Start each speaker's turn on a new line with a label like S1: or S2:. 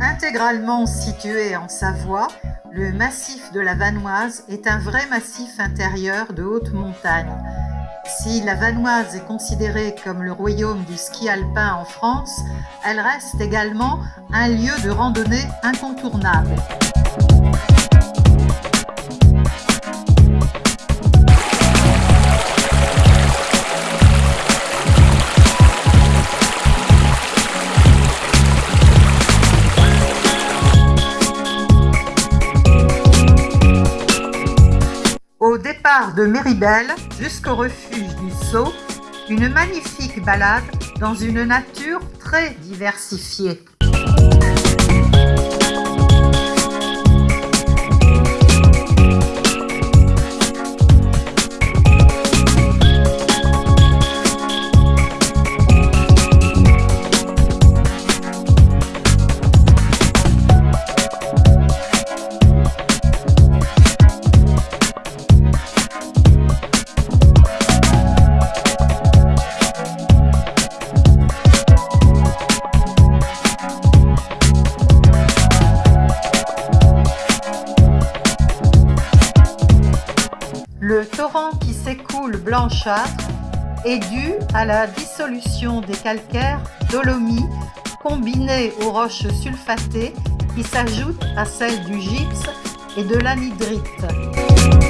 S1: Intégralement situé en Savoie, le massif de la Vanoise est un vrai massif intérieur de haute montagne. Si la Vanoise est considérée comme le royaume du ski alpin en France, elle reste également un lieu de randonnée incontournable. De Méribel jusqu'au refuge du Sceau, une magnifique balade dans une nature très diversifiée. Le torrent qui s'écoule blanchâtre est dû à la dissolution des calcaires dolomie combinés aux roches sulfatées qui s'ajoutent à celles du gypse et de l'anhydrite.